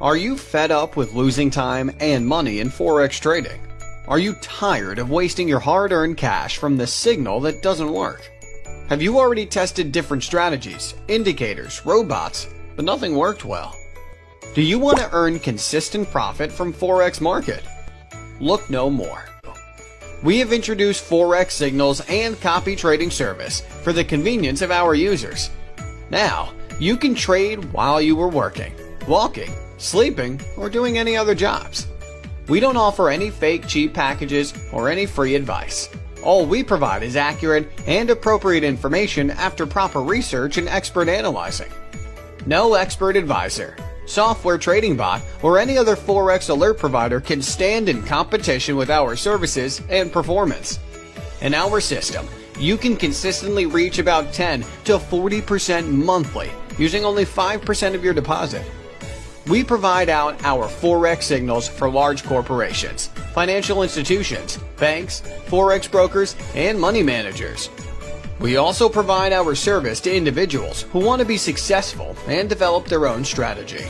Are you fed up with losing time and money in Forex trading? Are you tired of wasting your hard-earned cash from the signal that doesn't work? Have you already tested different strategies, indicators, robots, but nothing worked well? Do you want to earn consistent profit from Forex market? Look no more. We have introduced Forex signals and copy trading service for the convenience of our users. Now, you can trade while you were working, walking, sleeping, or doing any other jobs. We don't offer any fake cheap packages or any free advice. All we provide is accurate and appropriate information after proper research and expert analyzing. No expert advisor, software trading bot, or any other Forex alert provider can stand in competition with our services and performance. In our system, you can consistently reach about 10 to 40% monthly using only 5% of your deposit. We provide out our Forex signals for large corporations, financial institutions, banks, Forex brokers, and money managers. We also provide our service to individuals who want to be successful and develop their own strategy.